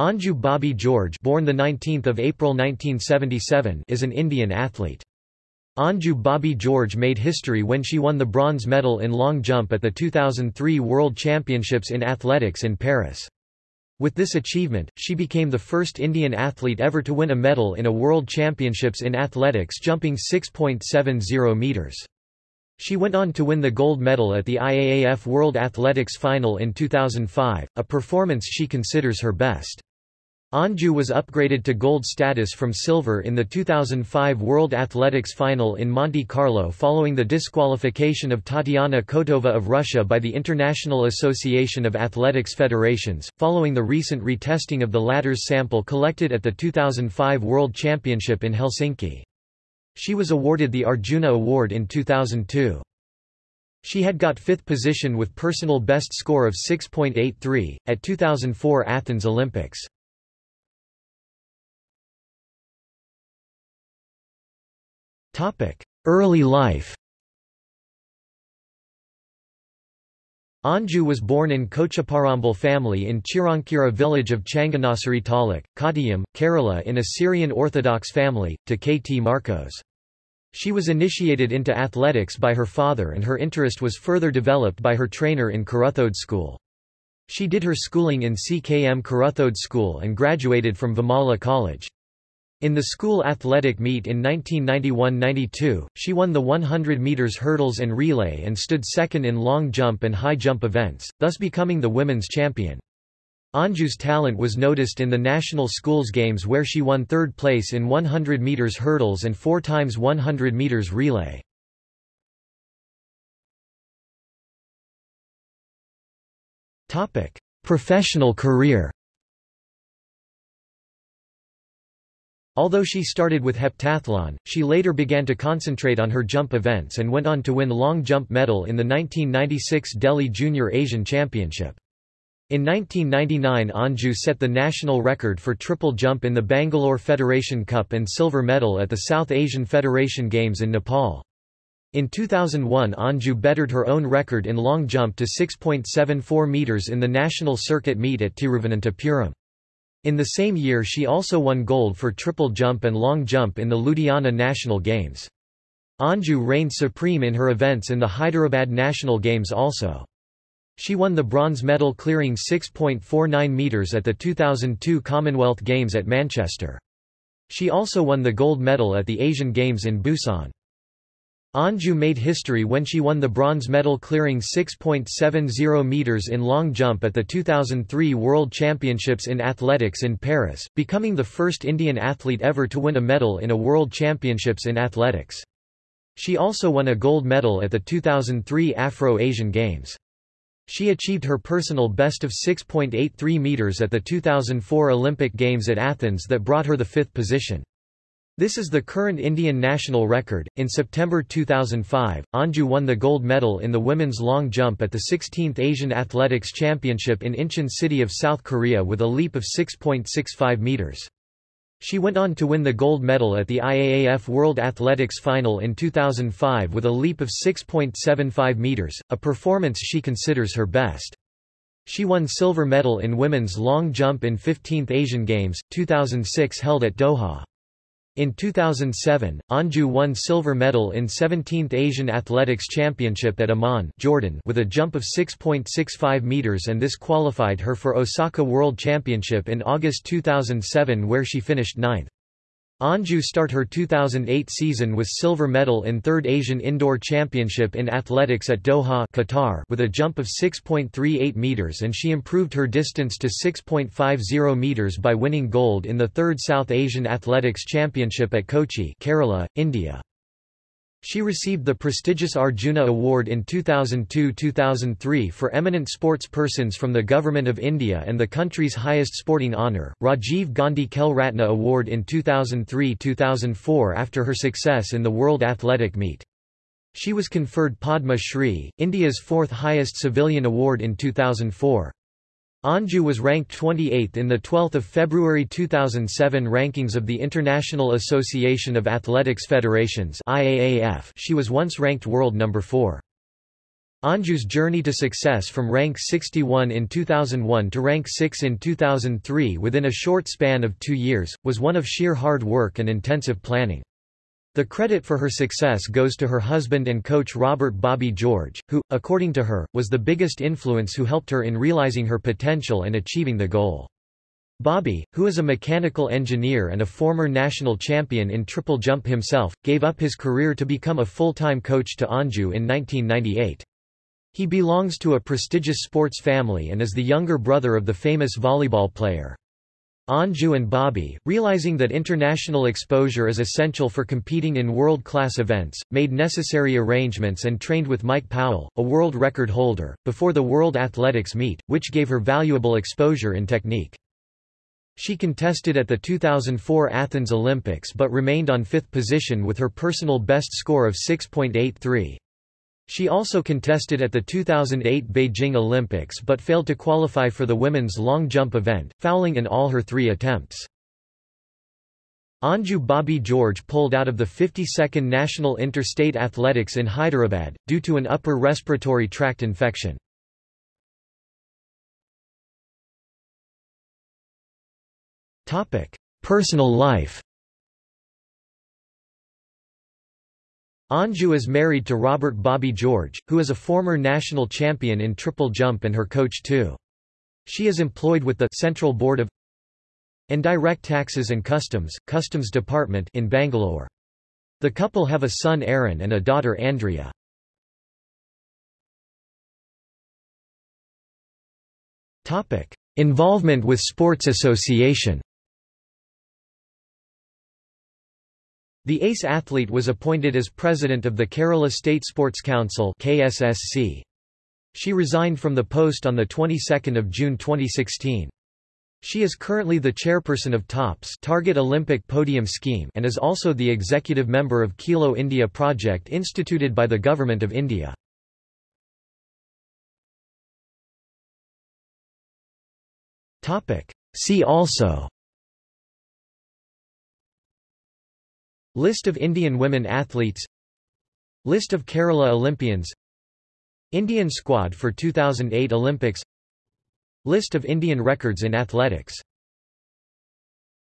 Anju Bobby George born the 19th of April 1977 is an Indian athlete. Anju Bobby George made history when she won the bronze medal in long jump at the 2003 World Championships in Athletics in Paris. With this achievement, she became the first Indian athlete ever to win a medal in a World Championships in Athletics jumping 6.70 meters. She went on to win the gold medal at the IAAF World Athletics Final in 2005, a performance she considers her best. Anju was upgraded to gold status from silver in the 2005 World Athletics Final in Monte Carlo following the disqualification of Tatiana Kotova of Russia by the International Association of Athletics Federations, following the recent retesting of the latter's sample collected at the 2005 World Championship in Helsinki. She was awarded the Arjuna Award in 2002. She had got fifth position with personal best score of 6.83, at 2004 Athens Olympics. Early life Anju was born in Kochuparambil family in Chirankira village of Changanassery Taluk, Kottayam, Kerala in a Syrian Orthodox family, to K.T. Markose. She was initiated into athletics by her father and her interest was further developed by her trainer in Kuruthode School. She did her schooling in CKM Kuruthode School and graduated from Vimala College. In the school athletic meet in 1991–92, she won the 100 meters hurdles and relay and stood second in long jump and high jump events, thus becoming the women's champion. Anju's talent was noticed in the National Schools Games where she won third place in 100 meters hurdles and 4 times 100 meters relay. Professional career Although she started with heptathlon, she later began to concentrate on her jump events and went on to win long jump medal in the 1996 Delhi Junior Asian Championship. In 1999 Anju set the national record for triple jump in the Bangalore Federation Cup and silver medal at the South Asian Federation Games in Nepal. In 2001 Anju bettered her own record in long jump to 6.74 metres in the national circuit meet at Tiruvananthapuram. In the same year she also won gold for triple jump and long jump in the Ludhiana National Games. Anju reigned supreme in her events in the Hyderabad National Games also. She won the bronze medal clearing 6.49 metres at the 2002 Commonwealth Games at Manchester. She also won the gold medal at the Asian Games in Busan. Anju made history when she won the bronze medal clearing 6.70 meters in long jump at the 2003 World Championships in Athletics in Paris, becoming the first Indian athlete ever to win a medal in a World Championships in Athletics. She also won a gold medal at the 2003 Afro-Asian Games. She achieved her personal best of 6.83 meters at the 2004 Olympic Games at Athens that brought her the fifth position. This is the current Indian national record. In September 2005, Anju won the gold medal in the women's long jump at the 16th Asian Athletics Championship in Incheon City of South Korea with a leap of 6.65 meters. She went on to win the gold medal at the IAAF World Athletics Final in 2005 with a leap of 6.75 meters, a performance she considers her best. She won silver medal in women's long jump in 15th Asian Games, 2006 held at Doha. In 2007, Anju won silver medal in 17th Asian Athletics Championship at Amman Jordan with a jump of 6.65 meters and this qualified her for Osaka World Championship in August 2007 where she finished ninth. Anju start her 2008 season with silver medal in 3rd Asian Indoor Championship in Athletics at Doha Qatar with a jump of 6.38 meters and she improved her distance to 6.50 meters by winning gold in the 3rd South Asian Athletics Championship at Kochi Kerala, India. She received the prestigious Arjuna Award in 2002-2003 for eminent sports persons from the Government of India and the country's highest sporting honour, Rajiv Gandhi Khel Ratna Award in 2003-2004 after her success in the World Athletic Meet. She was conferred Padma Shri, India's fourth highest civilian award in 2004. Anju was ranked 28th in the 12th of February 2007 rankings of the International Association of Athletics Federations IAAF. She was once ranked world number 4. Anju's journey to success from rank 61 in 2001 to rank 6 in 2003 within a short span of two years, was one of sheer hard work and intensive planning. The credit for her success goes to her husband and coach Robert Bobby George, who, according to her, was the biggest influence who helped her in realizing her potential and achieving the goal. Bobby, who is a mechanical engineer and a former national champion in triple jump himself, gave up his career to become a full-time coach to Anju in 1998. He belongs to a prestigious sports family and is the younger brother of the famous volleyball player. Anju and Bobby, realizing that international exposure is essential for competing in world-class events, made necessary arrangements and trained with Mike Powell, a world record holder, before the World Athletics meet, which gave her valuable exposure in technique. She contested at the 2004 Athens Olympics but remained on fifth position with her personal best score of 6.83. She also contested at the 2008 Beijing Olympics but failed to qualify for the women's long jump event, fouling in all her three attempts. Anju Bobby George pulled out of the 52nd National Interstate Athletics in Hyderabad, due to an upper respiratory tract infection. Personal life Anju is married to Robert Bobby George, who is a former national champion in triple jump and her coach too. She is employed with the Central Board of Indirect Taxes and Customs, Customs Department in Bangalore. The couple have a son Aaron and a daughter Andrea. Involvement with sports association The ace athlete was appointed as president of the Kerala State Sports Council KSSC. She resigned from the post on the 22nd of June 2016. She is currently the chairperson of TOPS Target Olympic Podium Scheme and is also the executive member of Khelo India project instituted by the Government of India. See also List of Indian women athletes. List of Kerala Olympians. Indian squad for 2008 Olympics. List of Indian records in athletics